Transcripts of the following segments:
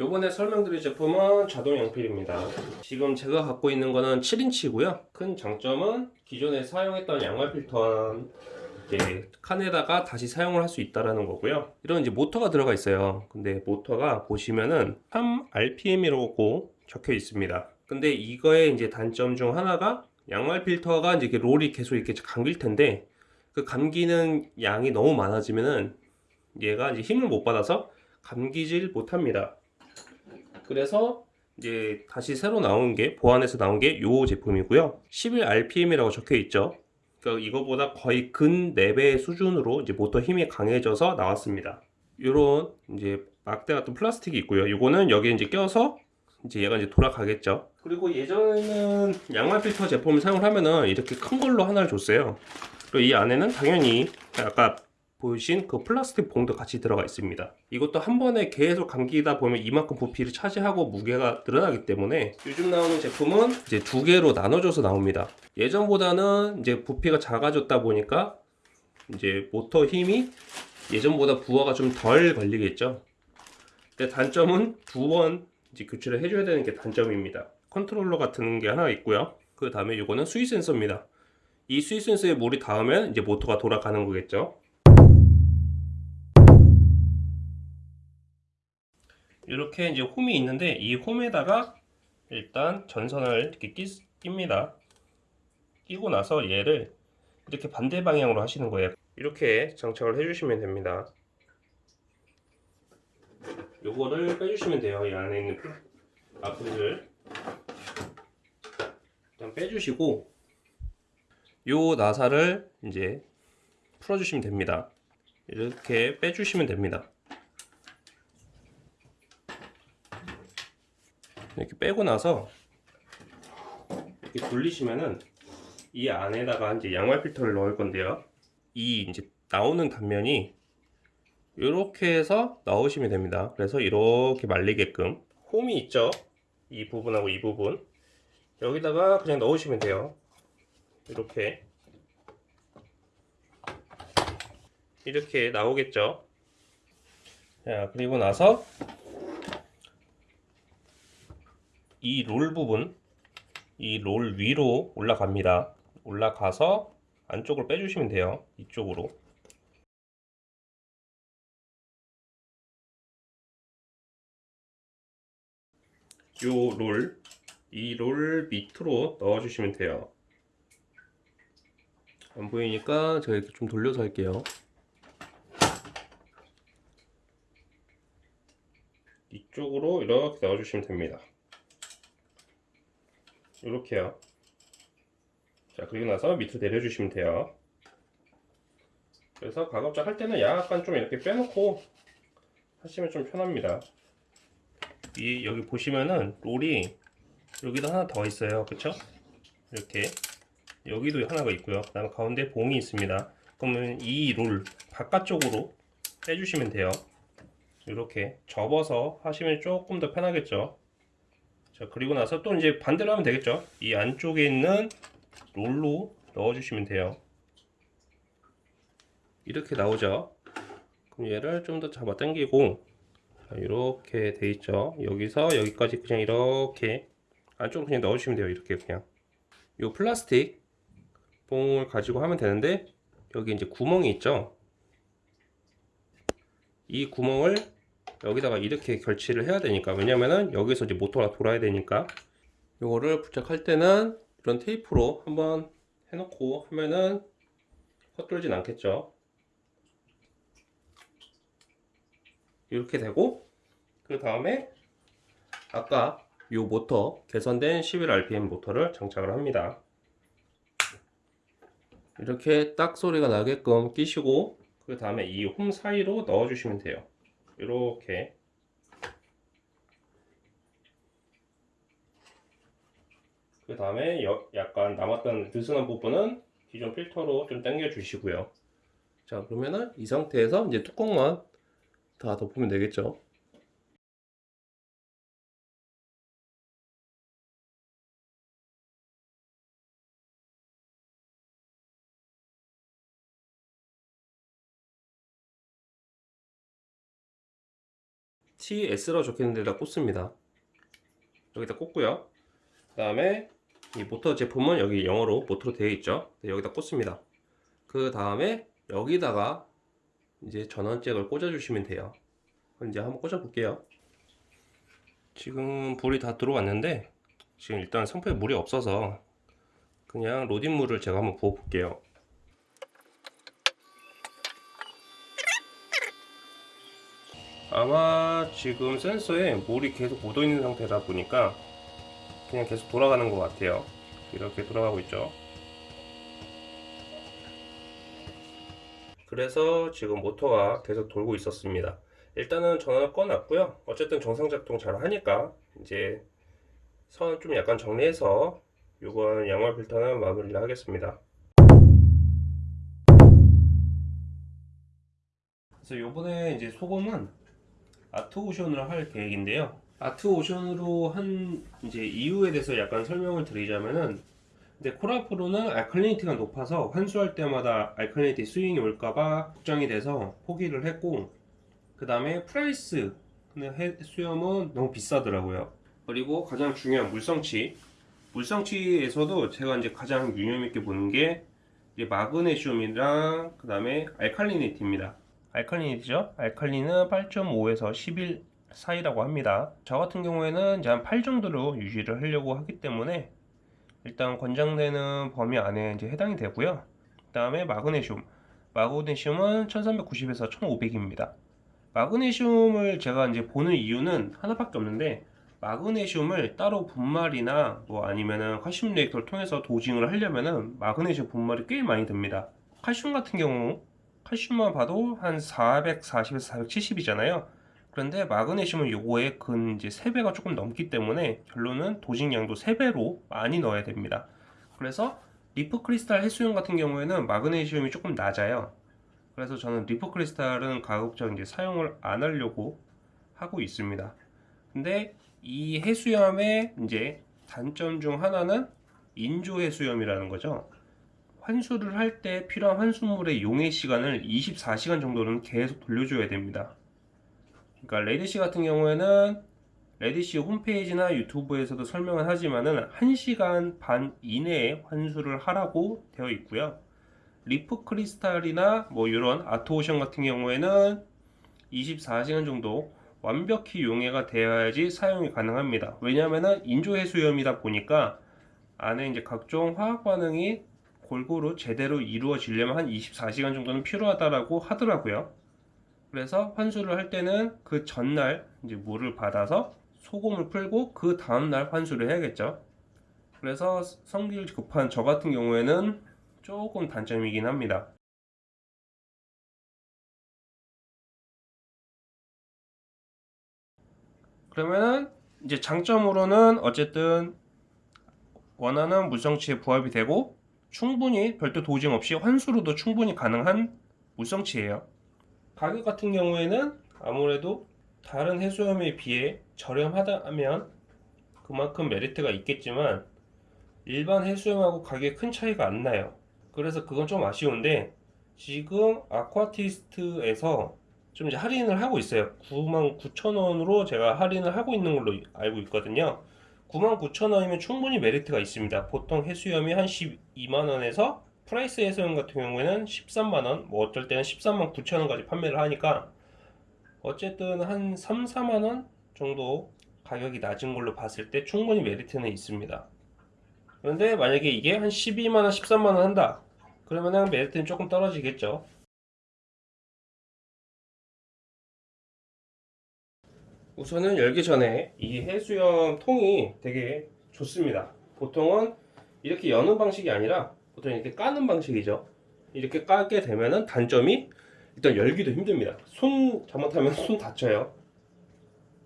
요번에 설명드릴 제품은 자동 양필입니다. 지금 제가 갖고 있는 거는 7인치고요. 큰 장점은 기존에 사용했던 양말 이제 칸에다가 다시 사용을 할 수 있다라는 거고요. 이런 이제 모터가 들어가 있어요. 근데 모터가 보시면은 3rpm이라고 적혀 있습니다. 근데 이거의 이제 단점 중 하나가 양말 필터가 이제 롤이 계속 이렇게 감길 텐데 그 감기는 양이 너무 많아지면은 얘가 이제 힘을 못 받아서 감기질 못합니다. 그래서 이제 다시 새로 나온 게 보안해서 나온 게 요 제품이고요. 11rpm이라고 적혀 있죠. 그러니까 이거보다 거의 근 4배 수준으로 이제 모터 힘이 강해져서 나왔습니다. 요런 이제 막대 같은 플라스틱이 있고요. 요거는 여기에 이제 껴서 이제 얘가 이제 돌아가겠죠. 그리고 예전에는 양말 필터 제품을 사용을 하면은 이렇게 큰 걸로 하나를 줬어요. 그리고 이 안에는 당연히 아까 보신 그 플라스틱 봉도 같이 들어가 있습니다. 이것도 한 번에 계속 감기다 보면 이만큼 부피를 차지하고 무게가 늘어나기 때문에 요즘 나오는 제품은 이제 두 개로 나눠져서 나옵니다. 예전보다는 이제 부피가 작아졌다 보니까 이제 모터 힘이 예전보다 부하가 좀 덜 걸리겠죠. 근데 단점은 두 번 이제 교체를 해줘야 되는 게 단점입니다. 컨트롤러 같은 게 하나 있고요. 그 다음에 이거는 수위 센서입니다. 이 수위 센서에 물이 닿으면 이제 모터가 돌아가는 거겠죠. 이렇게 이제 홈이 있는데 이 홈에다가 일단 전선을 이렇게 끼, 낍니다. 끼고 나서 얘를 이렇게 반대 방향으로 하시는 거예요. 이렇게 장착을 해주시면 됩니다. 요거를 빼주시면 돼요. 이 안에 있는 아프를 일단 빼주시고 요 나사를 이제 풀어주시면 됩니다. 이렇게 빼주시면 됩니다. 이렇게 빼고 나서 이렇게 돌리시면은 이 안에다가 이제 양말 필터를 넣을 건데요. 이 이제 나오는 단면이 이렇게 해서 넣으시면 됩니다. 그래서 이렇게 말리게끔 홈이 있죠. 이 부분하고 이 부분 여기다가 그냥 넣으시면 돼요. 이렇게 이렇게 나오겠죠. 자 그리고 나서 이 롤 부분 이 롤 위로 올라갑니다. 올라가서 안쪽을 빼주시면 돼요. 이쪽으로 요 롤, 이 롤 밑으로 넣어주시면 돼요. 안 보이니까 제가 이렇게 좀 돌려서 할게요. 이쪽으로 이렇게 넣어주시면 됩니다. 이렇게요. 자, 그리고 나서 밑으로 내려주시면 돼요. 그래서 가급적 할 때는 약간 좀 이렇게 빼놓고 하시면 좀 편합니다. 이 여기 보시면은 롤이 여기도 하나 더 있어요. 그쵸? 이렇게. 여기도 하나가 있고요. 그 다음에 가운데 봉이 있습니다. 그러면 이 롤 바깥쪽으로 빼주시면 돼요. 이렇게 접어서 하시면 조금 더 편하겠죠 자 그리고 나서 또 이제 반대로 하면 되겠죠? 이 안쪽에 있는 롤로 넣어 주시면 돼요. 이렇게 나오죠? 그럼 얘를 좀 더 잡아 당기고 이렇게 돼 있죠? 여기서 여기까지 그냥 이렇게 안쪽으로 그냥 넣어주시면 돼요 이렇게 그냥. 이 플라스틱 봉을 가지고 하면 되는데 여기 이제 구멍이 있죠? 이 구멍을 여기다가 이렇게 결치를 해야 되니까. 왜냐면은 여기서 이제 모터가 돌아야 되니까. 이거를 부착할 때는 이런 테이프로 한번 해놓고 하면은 헛돌진 않겠죠? 이렇게 되고 그 다음에 아까 이 모터 개선된 11rpm 모터를 장착을 합니다. 이렇게 딱 소리가 나게끔 끼시고 그 다음에 이 홈 사이로 넣어 주시면 돼요 이렇게. 그 다음에 약간 남았던 느슨한 부분은 기존 필터로 좀 당겨 주시고요. 자 그러면은 이 상태에서 이제 뚜껑만 다 덮으면 되겠죠 TS라고 적혀있는 데다 꽂습니다. 여기다 꽂고요. 그 다음에 이 모터 제품은 여기 영어로 모터로 되어 있죠. 네, 여기다 꽂습니다. 그 다음에 여기다가 이제 전원잭을 꽂아 주시면 돼요. 이제 한번 꽂아 볼게요. 지금 불이 다 들어왔는데 지금 일단 선풍에 물이 없어서 그냥 로딩 물을 제가 한번 부어 볼게요 아마 지금 센서에 물이 계속 묻어 있는 상태다 보니까 그냥 계속 돌아가는 것 같아요. 이렇게 돌아가고 있죠. 그래서 지금 모터가 계속 돌고 있었습니다. 일단은 전원을 꺼놨고요. 어쨌든 정상 작동 잘 하니까 이제 선 좀 약간 정리해서 이번 양말 필터는 마무리를 하겠습니다. 그래서 요번에 이제 소금은 아트오션으로 할 계획인데요. 아트오션으로 한 이제 이유에 대해서 약간 설명을 드리자면은 근데 코랄프로는 알칼리니티가 높아서 환수할 때마다 알칼리니티 스윙이 올까봐 걱정이 돼서 포기를 했고 그 다음에 프라이스 근데 해수염은 너무 비싸더라고요. 그리고 가장 중요한 물성치. 물성치에서도 제가 이제 가장 유념 있게 보는 게 마그네슘이랑 그 다음에 알칼리니티입니다 알칼리니티죠 알칼리는 8.5에서 11 사이라고 합니다 저 같은 경우에는 이제 한 8 정도로 유지를 하려고 하기 때문에 일단 권장되는 범위 안에 이제 해당이 되고요. 그 다음에 마그네슘. 마그네슘은 1390에서 1500입니다. 마그네슘을 제가 이제 보는 이유는 하나밖에 없는데 마그네슘을 따로 분말이나 뭐 아니면은 칼슘 리액터를 통해서 도징을 하려면은 마그네슘 분말이 꽤 많이 듭니다. 칼슘 같은 경우 칼슘만 봐도 한 440에서 470이잖아요. 그런데 마그네슘은 요거의 근 이제 3배가 조금 넘기 때문에 결론은 dosing량도 3배로 많이 넣어야 됩니다. 그래서 리프 크리스탈 해수염 같은 경우에는 마그네슘이 조금 낮아요. 그래서 저는 리프 크리스탈은 가급적 이제 사용을 안 하려고 하고 있습니다. 근데 이 해수염의 이제 단점 중 하나는 인조 해수염이라는 거죠. 환수를 할 때 필요한 환수물의 용해 시간을 24시간 정도는 계속 돌려줘야 됩니다. 그러니까 레드씨 같은 경우에는 레드씨 홈페이지나 유튜브에서도 설명을 하지만은 1시간 반 이내에 환수를 하라고 되어 있고요. 리프 크리스탈이나 뭐 이런 아트오션 같은 경우에는 24시간 정도 완벽히 용해가 되어야지 사용이 가능합니다. 왜냐하면 인조 해수염이다 보니까 안에 이제 각종 화학 반응이 골고루 제대로 이루어지려면 한 24시간 정도는 필요하다라고 하더라고요. 그래서 환수를 할 때는 그 전날 이제 물을 받아서 소금을 풀고 그 다음날 환수를 해야겠죠. 그래서 성질 급한 저 같은 경우에는 조금 단점이긴 합니다. 그러면은 이제 장점으로는 어쨌든 원하는 물성치에 부합이 되고 충분히 별도 도징 없이 환수로도 충분히 가능한 물성치예요. 가격 같은 경우에는 아무래도 다른 해수염에 비해 저렴하다면 그만큼 메리트가 있겠지만 일반 해수염하고 가격에 큰 차이가 안 나요. 그래서 그건 좀 아쉬운데 지금 아쿠아티스트에서 좀 이제 할인을 하고 있어요. 99,000원으로 제가 할인을 하고 있는 걸로 알고 있거든요 99,000원이면 충분히 메리트가 있습니다. 보통 해수염이 한 12만원에서 프라이스 해수염 같은 경우에는 13만원 뭐 어쩔 때는 13만 9천원까지 판매를 하니까 어쨌든 한 3, 4만원 정도 가격이 낮은 걸로 봤을 때 충분히 메리트는 있습니다. 그런데 만약에 이게 한 12만원 13만원 한다. 그러면 메리트는 조금 떨어지겠죠 우선은 열기 전에 이 해수염 통이 되게 좋습니다. 보통은 이렇게 여는 방식이 아니라 보통 이렇게 까는 방식이죠. 이렇게 까게 되면은 단점이 일단 열기도 힘듭니다. 손 잘못하면 손 다쳐요.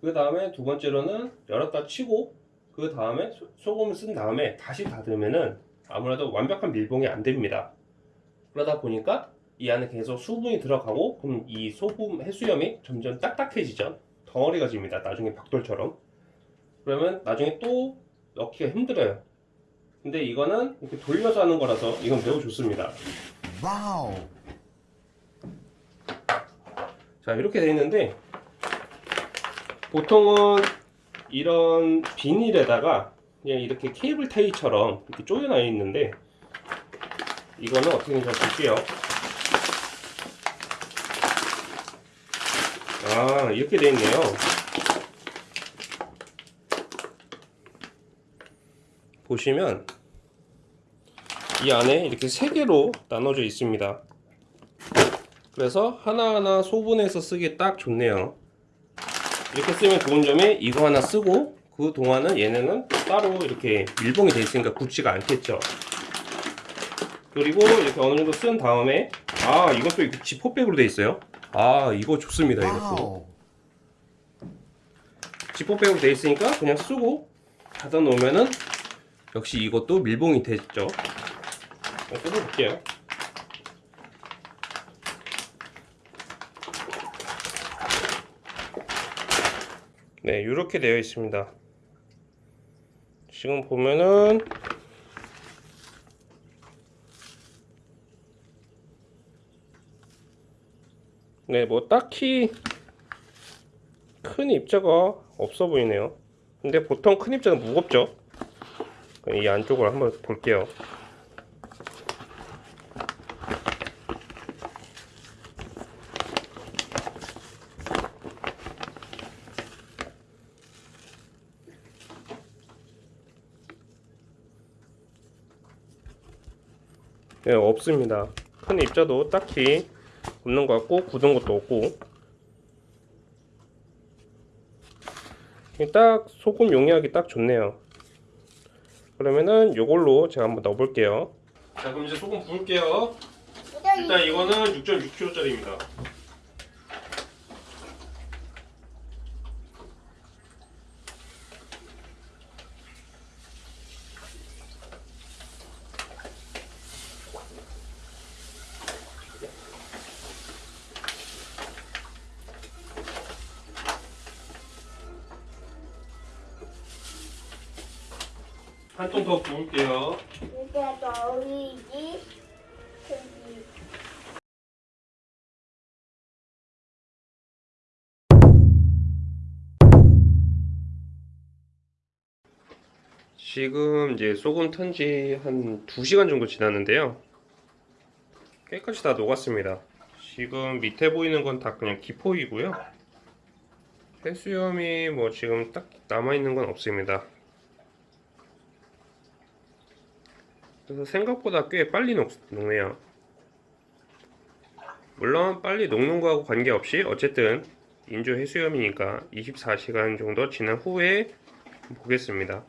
그 다음에 두 번째로는 열었다 치고 그 다음에 소금을 쓴 다음에 다시 닫으면은 아무래도 완벽한 밀봉이 안 됩니다. 그러다 보니까 이 안에 계속 수분이 들어가고 그럼 이 소금 해수염이 점점 딱딱해지죠 덩어리가 집니다. 나중에 벽돌처럼. 그러면 나중에 또 넣기가 힘들어요. 근데 이거는 이렇게 돌려서 하는 거라서 이건 매우 좋습니다. 와우. 자 이렇게 되어 있는데 보통은 이런 비닐에다가 그냥 이렇게 케이블 타이처럼 이렇게 쪼여놔 있는데 이거는 어떻게 되는지 볼게요. 아 이렇게 되어 있네요. 보시면 이 안에 이렇게 세 개로 나눠져 있습니다. 그래서 하나하나 소분해서 쓰기 딱 좋네요. 이렇게 쓰면 좋은 점이 이거 하나 쓰고 그 동안은 얘네는 따로 이렇게 밀봉이 되어 있으니까 굳지가 않겠죠. 그리고 이렇게 어느 정도 쓴 다음에 아 이것도 지퍼백으로 되어 있어요. 아 이거 좋습니다 이것도. 지퍼백으로 되어 있으니까 그냥 쓰고 닫아 놓으면은 역시 이것도 밀봉이 됐죠. 뜯어볼게요. 네, 이렇게 되어 있습니다. 지금 보면은 네, 뭐 딱히 큰 입자가 없어 보이네요. 근데 보통 큰 입자는 무겁죠. 이 안쪽을 한번 볼게요. 네, 없습니다. 큰 입자도 딱히 없는 것 같고 굳은 것도 없고 딱 소금 용량이 딱 좋네요. 그러면은 요걸로 제가 한번 넣어 볼게요. 자 그럼 이제 소금 부을게요. 일단 이거는 6.6kg짜리입니다. 한 통더 부을게요. 이게 너희지? 저기 지금 이제 소금 턴지 한 2시간 정도 지났는데요. 깨끗이 다 녹았습니다. 지금 밑에 보이는 건 다 그냥 기포이고요. 해수염이 뭐 지금 딱 남아있는 건 없습니다. 그래서 생각보다 꽤 빨리 녹, 녹네요. 물론 빨리 녹는 거하고 관계없이 어쨌든 인조 해수염이니까 24시간 정도 지난 후에 보겠습니다.